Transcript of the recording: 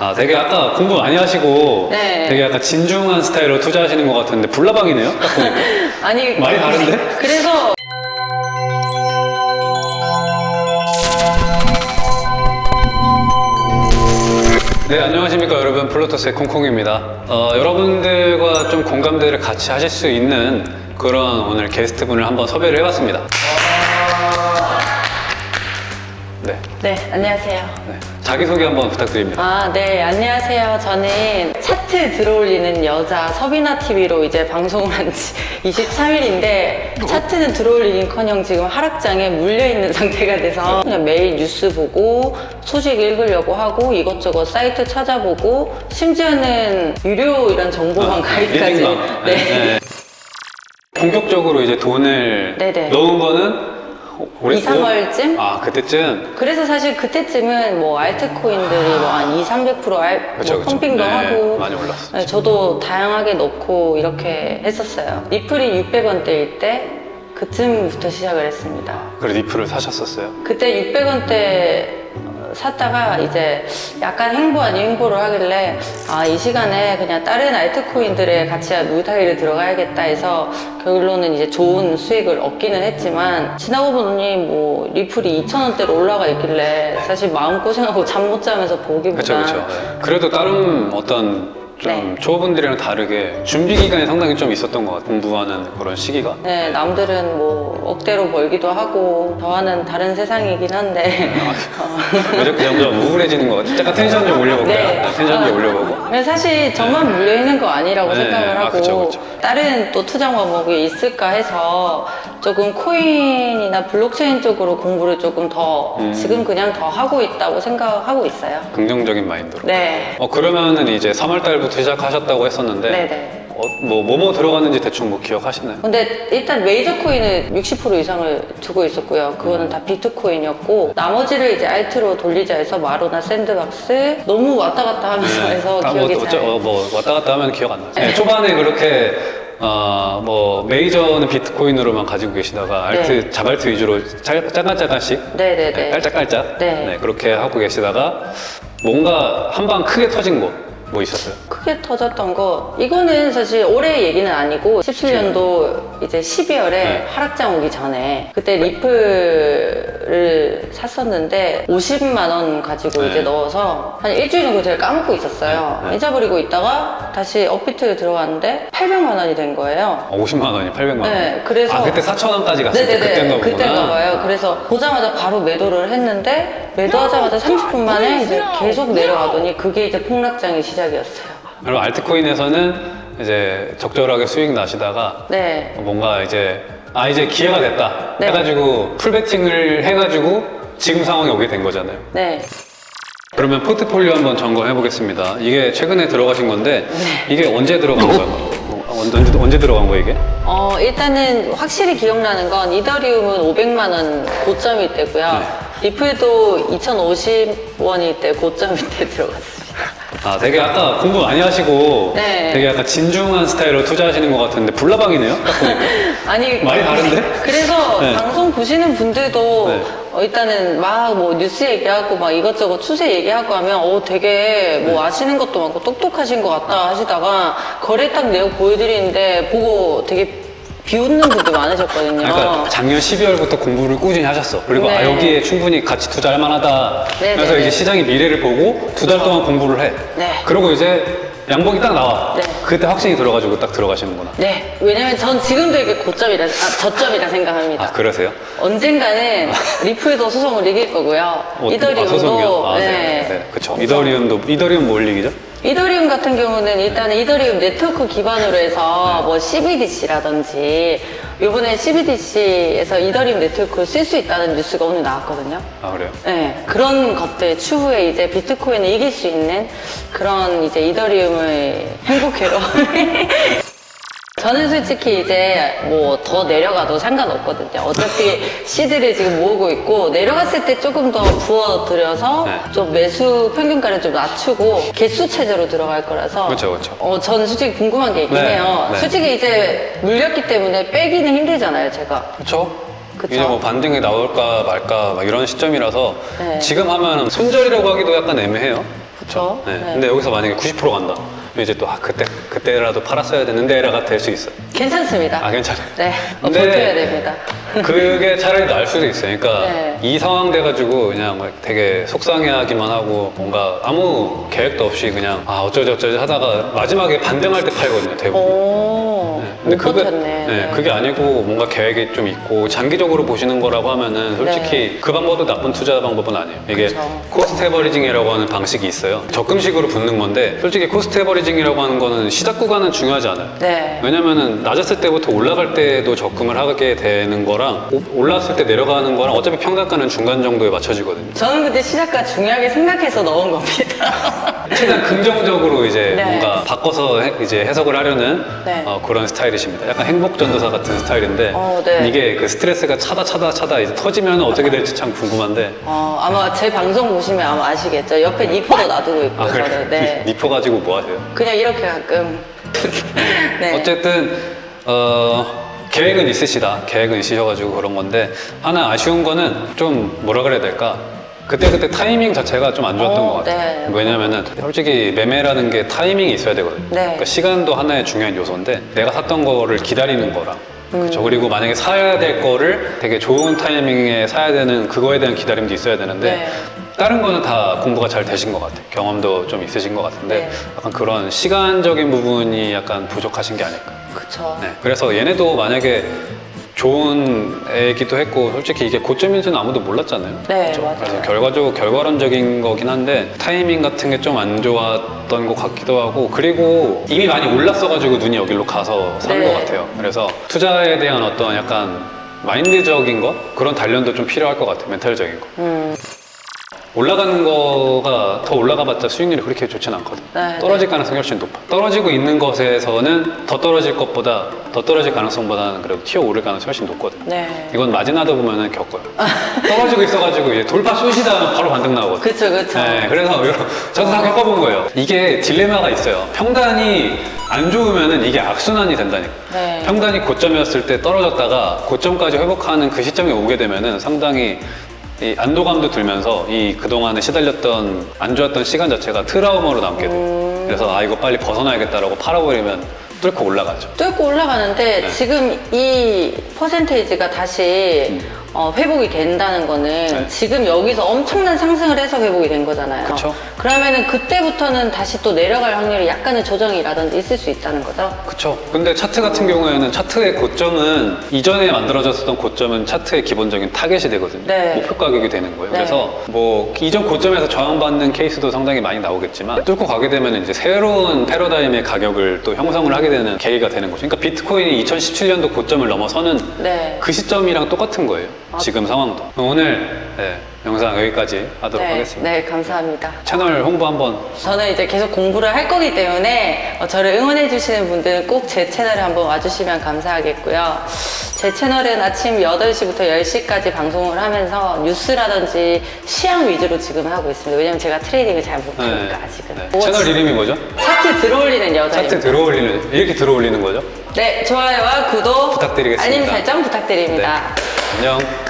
아, 되게 아까 공부 많이 하시고 네. 되게 약간 진중한 스타일로 투자하시는 것 같은데 불나방이네요? 딱 보니까. 아니 많이 다른데? 그래서 네, 안녕하십니까 여러분. 플로터스의 콩콩입니다. 어, 여러분들과 좀 공감대를 같이 하실 수 있는 그런 오늘 게스트분을 한번 섭외를 해봤습니다. 네, 네 안녕하세요. 네. 자기소개 한번 부탁드립니다. 아, 네, 안녕하세요. 저는 차트 들어올리는 여자 서비나 TV로 이제 방송을 한 지 23일인데 차트는 들어올리긴 커녕 지금 하락장에 물려있는 상태가 돼서 그냥 매일 뉴스 보고 소식 읽으려고 하고 이것저것 사이트 찾아보고 심지어는 유료 이런 정보만 가입까지. 리딩방. 네. 네. 본격적으로 이제 돈을 네네. 넣은 거는 올해 2, 3월쯤? 아, 그때쯤? 그래서 사실 그때쯤은 뭐 알트코인들이 뭐 한 2, 300% 알, 그쵸, 뭐 그쵸. 펌핑도 네, 하고 많이 올랐었죠. 네, 저도 다양하게 넣고 이렇게 했었어요. 리플이 600원대일 때 그쯤부터 시작을 했습니다. 그래 리플을 사셨었어요. 그때 600원대 샀다가 이제 약간 행보 아닌 행보를 하길래 아 이 시간에 그냥 다른 알트코인들에 같이 물타기를 들어가야겠다 해서 결론은 이제 좋은 수익을 얻기는 했지만 지나고 보니 뭐 리플이 2,000원대로 올라가 있길래 사실 마음고생하고 잠 못 자면서 보기보다 그렇죠, 그렇죠. 그래도 다른 어떤 좀 네. 초보분들이랑 다르게 준비 기간이 상당히 좀 있었던 것 같아요. 공부하는 그런 시기가. 네, 남들은 뭐 억대로 벌기도 하고 저와는 다른 세상이긴 한데 어, 왜 자꾸 점점 우울해지는 것 같아요. 잠깐 텐션 좀 올려볼까요? 네, 텐션 좀 올려보고. 사실 저만 물려 있는 거 아니라고 네, 생각을 아, 하고 그쵸, 그쵸. 다른 또 투자 방법이 있을까 해서 조금 코인이나 블록체인 쪽으로 공부를 조금 더 음. 지금 그냥 더 하고 있다고 생각하고 있어요. 긍정적인 마인드로. 네. 어 그러면은 이제 3월 달부터 시작하셨다고 했었는데 네네. 어, 뭐 뭐뭐 들어갔는지 대충 뭐 기억하시나요? 근데 일단 메이저 코인은 60% 이상을 두고 있었고요. 그거는 다 비트코인이었고 나머지를 이제 alt로 돌리자 해서 마로나 샌드박스 너무 왔다 갔다 하면서 해서 아, 기억이 뭐, 잘. 어, 뭐 왔다 갔다 하면 기억 안 나요. 네, 초반에 그렇게 어, 뭐 메이저는 비트코인으로만 가지고 계시다가 알트 네. 자발트 위주로 짤- 짜간짜간씩 네네네. 네, 깔짝깔짝 네. 그렇게 하고 계시다가 뭔가 한 방 크게 터진 거 뭐 있었어요? 크게 터졌던 거 이거는 사실 올해 얘기는 아니고 17년도 이제 12월에 네. 하락장 오기 전에 그때 리플 을 샀었는데 50만 원 가지고 네. 이제 넣어서 한 일주일 정도 제가 까먹고 있었어요. 네, 네. 잊어버리고 있다가 다시 업비트에 들어갔는데 800만 원이 된 거예요. 어, 50만 원이 800만 원. 네, 그래서- 아 그때 4천 원까지 갔을 때 네네네. 그때인가 보구나. 그때인가 봐요. 그래서 보자마자 바로 매도를 했는데 매도하자마자 30분 만에 이제 계속 내려가더니 그게 이제 폭락장의 시작이었어요. 그럼 알트코인에서는 이제 적절하게 수익 나시다가 네. 뭔가 이제 아 이제 기회가 됐다 네. 해가지고 풀베팅을 해가지고 지금 상황에 오게 된 거잖아요. 네. 그러면 포트폴리오 한번 점검해 보겠습니다. 이게 최근에 들어가신 건데 네. 이게 언제 들어간 거예요? 어, 언제, 언제 들어간 거예요 이게? 어, 일단은 확실히 기억나는 건 이더리움은 500만 원 고점일 때고요. 네. 리플도 2,050원일 때 고점일 때 들어갔습니다. 아 되게 아까 공부 많이 하시고 네. 되게 약간 진중한 스타일로 투자하시는 것 같은데 불나방이네요? 딱 보니까. 아니 많이 다른데? 그래서 네. 방송 보시는 분들도 네. 어, 일단은 막 뭐 뉴스 얘기하고 막 이것저것 추세 얘기하고 하면 어 되게 뭐 네. 아시는 것도 많고 똑똑하신 것 같다 하시다가 거래 딱 내용 보여드리는데 보고 되게 비웃는 분들 많으셨거든요. 그러니까 작년 12월부터 공부를 꾸준히 하셨어. 그리고 아 네. 여기에 충분히 같이 투자할 만하다. 네, 그래서 네, 이제 네. 시장의 미래를 보고 두 달 동안 공부를 해. 네. 그리고 이제 양봉이 딱 나와. 네. 그때 확신이 들어가지고 딱 들어가시는구나. 네, 왜냐면 전 지금도 이게 고점이라, 아, 저점이라 생각합니다. 아 그러세요? 언젠가는 리플도 소송을 이길 거고요. 어, 이더리움도 아, 소송이요? 아, 네. 네. 네. 그쵸. 이더리움도 이더리움 뭐 올리기죠? 이더리움 같은 경우는 일단은 이더리움 네트워크 기반으로 해서 뭐 CBDC라든지 이번에 CBDC에서 이더리움 네트워크를 쓸수 있다는 뉴스가 오늘 나왔거든요. 아 그래요? 네, 그런 것들 추후에 이제 비트코인을 이길 수 있는 그런 이제 이더리움을 행복해로. 저는 솔직히 이제 뭐 더 내려가도 상관없거든요. 어차피 시드를 지금 모으고 있고 내려갔을 때 조금 더 부어들여서 네. 좀 매수 평균가를 좀 낮추고 개수 체제로 들어갈 거라서. 그렇죠, 그렇죠. 어, 저는 솔직히 궁금한 게 있긴 네, 해요. 네. 솔직히 이제 물렸기 때문에 빼기는 힘들잖아요, 제가. 그쵸? 그쵸. 이제 뭐 반등이 나올까 말까 막 이런 시점이라서 네. 지금 하면 손절이라고 하기도 약간 애매해요. 그쵸? 네. 네. 근데 여기서 만약에 90% 간다. 이제 또 아, 그때 그때라도 팔았어야 되는데라가 될 수 있어. 요 괜찮습니다. 아 괜찮아요. 네, 어, 버텨야 됩니다. 그게 차라리 나을 수도 있어요. 그러니까 네. 이 상황 돼가지고 그냥 막 되게 속상해하기만 하고 뭔가 아무 계획도 없이 그냥 아 어쩌지 어쩌지 하다가 마지막에 반등할 때 팔거든요. 대부분. 오, 못 그게, 버텼네. 네, 네. 그게 아니고 뭔가 계획이 좀 있고 장기적으로 보시는 거라고 하면은 솔직히 그 방법도 나쁜 투자 방법은 아니에요. 이게 네. 그쵸. cost averaging이라고 하는 방식이 있어요. 적금식으로 붓는 건데 솔직히 cost averaging이라고 하는 거는 시작 구간은 중요하지 않아요. 네. 왜냐면은 낮았을 때부터 올라갈 때도 적금을 하게 되는 거랑 오- 올랐을 때 내려가는 거랑 어차피 평단가는 중간 정도에 맞춰지거든요. 저는 그때 시작과 중요하게 생각해서 넣은 겁니다. 최대한 긍정적으로 이제 네. 뭔가 바꿔서 해- 이제 해석을 하려는 네. 어, 그런 스타일이십니다. 약간 행복전도사 같은 스타일인데 어, 네. 이게 그 스트레스가 차다 차다 차다 이제 터지면 어떻게 될지 참 궁금한데 어, 아마 제 방송 보시면 아마 아시겠죠. 옆에 니퍼도 놔두고 있고 아 그래 저는. 네. 니퍼 가지고 뭐 하세요? 그냥 이렇게 가끔. 네. 어쨌든 어, 계획은 있으시다. 계획은 있으셔가지고 그런 건데 하나 아쉬운 거는 좀 뭐라 그래야 될까? 그때 그때 타이밍 자체가 좀 안 좋았던 어, 것 같아요. 네. 왜냐면은 솔직히 매매라는 게 타이밍이 있어야 되거든요. 네. 그러니까 시간도 하나의 중요한 요소인데 내가 샀던 거를 기다리는 거랑 음. 그렇죠. 그리고 만약에 사야 될 거를 되게 좋은 타이밍에 사야 되는 그거에 대한 기다림도 있어야 되는데 네. 다른 거는 다 공부가 잘 되신 것 같아요. 경험도 좀 있으신 것 같은데 네. 약간 그런 시간적인 부분이 약간 부족하신 게 아닐까. 그쵸. 네. 그래서 얘네도 만약에 좋은 애기도 했고 솔직히 이게 고점인지는 아무도 몰랐잖아요. 네, 그렇죠? 맞아요. 그래서 결과적으로 결과론적인 거긴 한데 타이밍 같은 게 좀 안 좋았던 것 같기도 하고 그리고 이미 많이 올랐어가지고 눈이 여기로 가서 산 네. 것 같아요. 그래서 투자에 대한 어떤 약간 마인드적인 거 그런 단련도 좀 필요할 것 같아요. 멘탈적인 거. 음, 올라가는 거가 더 올라가봤자 수익률이 그렇게 좋진 않거든. 네, 떨어질 가능성이 훨씬 높아. 떨어지고 있는 것에서는 더 떨어질 것보다 더 떨어질 가능성보다는 그래도 튀어 오를 가능성이 훨씬 높거든. 네. 이건 마진하다 보면은 겪어요. 떨어지고 있어가지고 이제 돌파 쏘시다 하면 바로 반등 나오거든. 그쵸, 그쵸. 네, 그래서 저도 다 겪어본 거예요. 이게 딜레마가 있어요. 평단이 안 좋으면은 이게 악순환이 된다니까. 네. 평단이 고점이었을 때 떨어졌다가 고점까지 회복하는 그 시점에 오게 되면 은 상당히 이 안도감도 들면서 이 그동안에 시달렸던 안 좋았던 시간 자체가 트라우마로 남게 돼요. 음. 그래서 아 이거 빨리 벗어나야겠다라고 팔아버리면 뚫고 올라가죠. 뚫고 올라가는데 네. 지금 이 퍼센테이지가 다시 어, 회복이 된다는 거는 음. 네. 지금 여기서 엄청난 상승을 해서 회복이 된 거잖아요. 그쵸. 그러면은 그때부터는 다시 또 내려갈 확률이 약간의 조정이라든지 있을 수 있다는 거죠. 그쵸. 근데 차트 같은 경우에는 차트의 고점은 이전에 만들어졌었던 고점은 차트의 기본적인 타겟이 되거든요. 네. 목표 가격이 되는 거예요. 네. 그래서 뭐 이전 고점에서 저항받는 케이스도 상당히 많이 나오겠지만 뚫고 가게 되면 이제 새로운 패러다임의 가격을 또 형성을 하게 되는 계기가 되는 거죠. 그러니까 비트코인이 2017년도 고점을 넘어서는 네. 그 시점이랑 똑같은 거예요. 아. 지금 상황도. 오늘 네, 영상 여기까지 하도록 네, 하겠습니다. 네, 감사합니다. 채널 홍보 한번 저는 이제 계속 공부를 할 거기 때문에 어, 저를 응원해 주시는 분들은 꼭 제 채널에 한번 와주시면 감사하겠고요. 제 채널은 아침 8시부터 10시까지 방송을 하면서 뉴스라든지 시황 위주로 지금 하고 있습니다. 왜냐면 제가 트레이딩을 잘 못하니까 아직은. 네. 뭐 채널 이름이 뭐죠? 차트 들어올리는 여자입니다. 차트 들어올리는 이렇게 들어올리는 거죠? 네, 좋아요와 구독, 부탁드리겠습니다. 알림 설정 부탁드립니다. 네. 안녕.